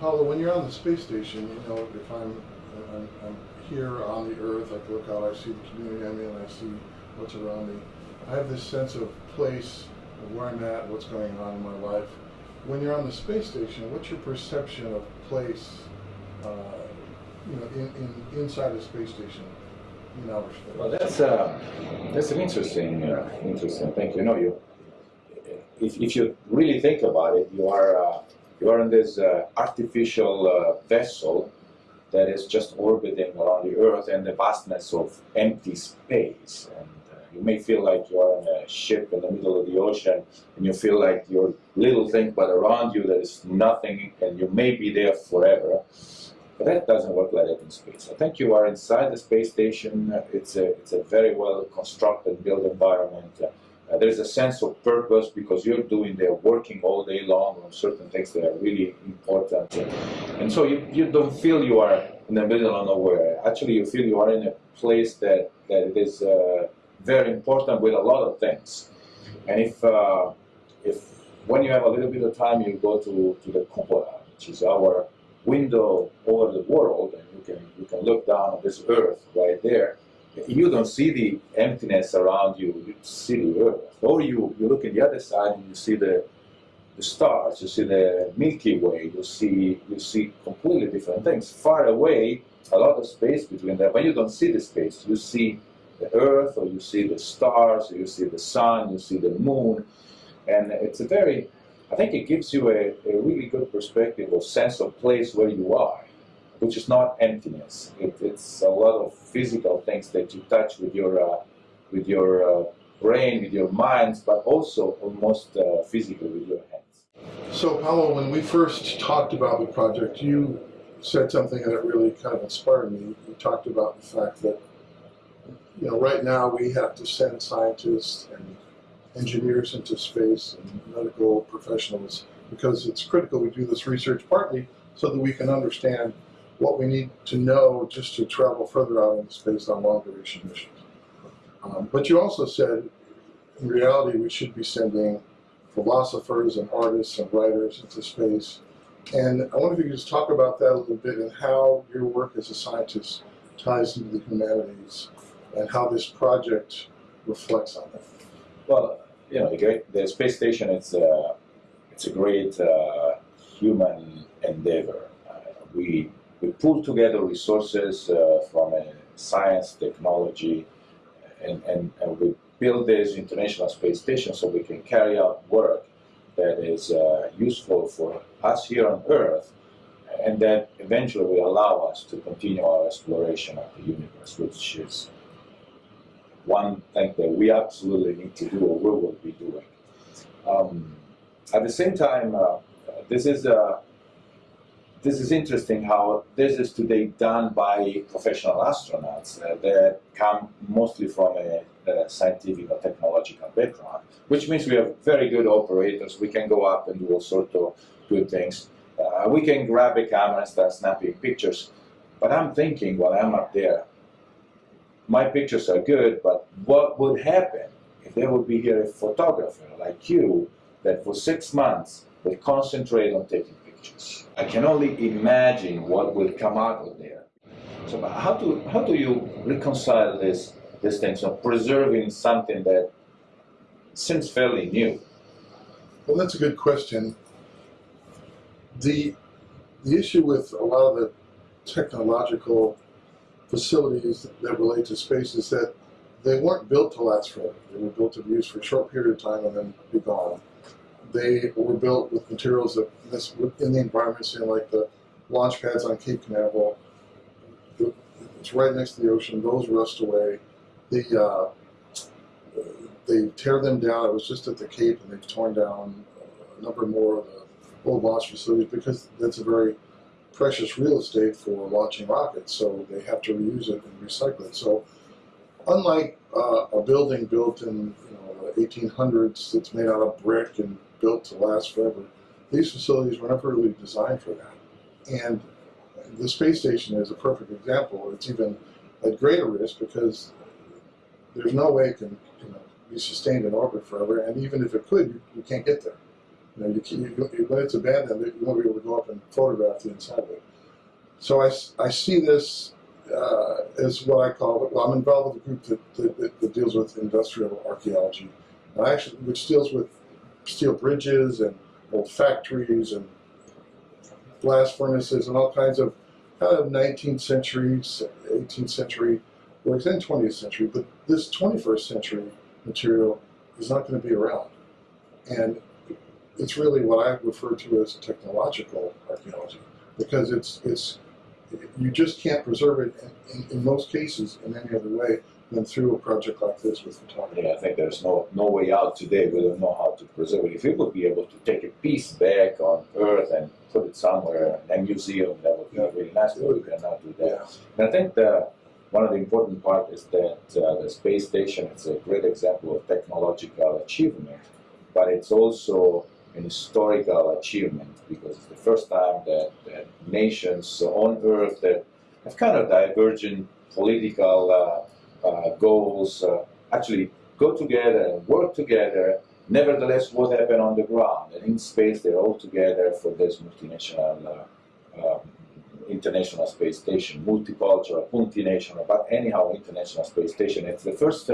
Paolo, when you're on the space station, you know, if I'm, I'm, I'm here on the Earth, I look out, I see the community I'm in, I see what's around me. I have this sense of place, of where I'm at, what's going on in my life. When you're on the space station, what's your perception of place, uh, you know, in, in inside the space station in outer space? Well, that's uh, that's an interesting, uh, interesting thing. You know, you if, if you really think about it, you are uh, you are in this uh, artificial uh, vessel that is just orbiting around the Earth and the vastness of empty space. And uh, you may feel like you are in a ship in the middle of the ocean, and you feel like you're little thing, but around you there is nothing, and you may be there forever. But that doesn't work like that in space. I think you are inside the space station. It's a, it's a very well constructed built environment. Uh, there's a sense of purpose because you're doing there working all day long on certain things that are really important. And so you, you don't feel you are in the middle of nowhere. Actually, you feel you are in a place that, that is uh, very important with a lot of things. And if, uh, if when you have a little bit of time, you go to, to the cupola, which is our window over the world, and you can, you can look down on this earth right there, you don't see the emptiness around you, you see the earth. Or you, you look at the other side and you see the, the stars, you see the Milky Way, you see, you see completely different things. Far away, a lot of space between them, but you don't see the space. You see the earth, or you see the stars, or you see the sun, you see the moon. And it's a very, I think it gives you a, a really good perspective or sense of place where you are which is not emptiness. It, it's a lot of physical things that you touch with your uh, with your uh, brain, with your minds, but also almost uh, physically with your hands. So, Paolo, when we first talked about the project, you said something that really kind of inspired me. You talked about the fact that you know right now we have to send scientists and engineers into space and medical professionals because it's critical we do this research partly so that we can understand what we need to know just to travel further out in space on long duration missions. Um, but you also said, in reality, we should be sending philosophers and artists and writers into space. And I wonder if you could just talk about that a little bit and how your work as a scientist ties into the humanities and how this project reflects on that. Well, you know, the, the space station is uh, it's a great uh, human endeavor. Uh, we we pull together resources uh, from uh, science, technology, and, and, and, we build this International Space Station so we can carry out work that is uh, useful for us here on Earth and that eventually will allow us to continue our exploration of the universe, which is one thing that we absolutely need to do or we will be doing. Um, at the same time, uh, this is a this is interesting how this is today done by professional astronauts uh, that come mostly from a, a, scientific or technological background, which means we have very good operators. We can go up and do all sorts of good things. Uh, we can grab a camera and start snapping pictures. But I'm thinking while I'm up there, my pictures are good, but what would happen if there would be here a photographer like you that for six months will concentrate on taking pictures? I can only imagine what will come out of there. So how do, how do you reconcile this, this thing, so preserving something that seems fairly new? Well, that's a good question. The, the issue with a lot of the technological facilities that relate to space is that they weren't built to last forever. They were built to be used for a short period of time and then be gone they were built with materials that this in the environment, so like the launch pads on Cape Canaveral. It's right next to the ocean. Those rust away. The uh, they tear them down. It was just at the Cape, and they've torn down a number more of the old launch facilities because that's a very precious real estate for launching rockets. So they have to reuse it and recycle it. So unlike uh, a building built in you know, 1800s that's made out of brick and built to last forever. These facilities were never really designed for that. And the space station is a perfect example. It's even at greater risk because there's no way it can you know, be sustained in orbit forever, and even if it could, you, you can't get there. You know, you, can- you, you when it's abandoned, you won't be able to go up and photograph the inside of it. So I, I see this uh, as what I call, it. well, I'm involved with a group that, that, that, deals with industrial archaeology, actually, which deals with steel bridges and old factories and blast furnaces and all kinds of kind of 19th century, 18th century, or extended 20th century, but this 21st century material is not going to be around. And it's really what I refer to as technological archaeology because it's, it's you just can't preserve it in, in, in most cases in any other way than through a project like this with photography. Yeah, I think there's no no way out today. We don't know how to preserve it. If we would be able to take a piece back on Earth and put it somewhere in a museum, that would be really nice. But we cannot do that. Yeah. And I think the one of the important part is that uh, the space station is a great example of technological achievement, but it's also an historical achievement because it's the first time that, that nations on Earth that have kind of divergent political uh, uh, goals uh, actually go together and work together. Nevertheless, what happened on the ground and in space, they're all together for this multinational, uh, uh, international space station, multicultural, multinational, but anyhow, international space station. It's the first,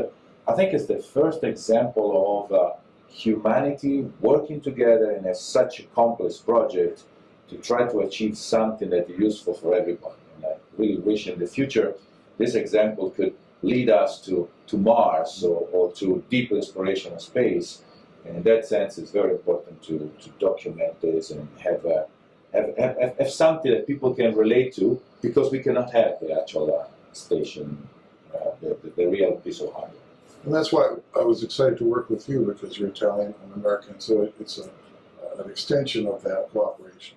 I think, it's the first example of uh, humanity working together in a, such a complex project to try to achieve something that is useful for everybody. And I really wish in the future this example could lead us to, to Mars or, or to deep exploration of space. And in that sense, it's very important to, to document this and have, a, have, have- have something that people can relate to because we cannot have the actual uh, station, uh, the, the, the real piece of hardware. And that's why I was excited to work with you because you're Italian, I'm American, so it, it's a, an extension of that cooperation.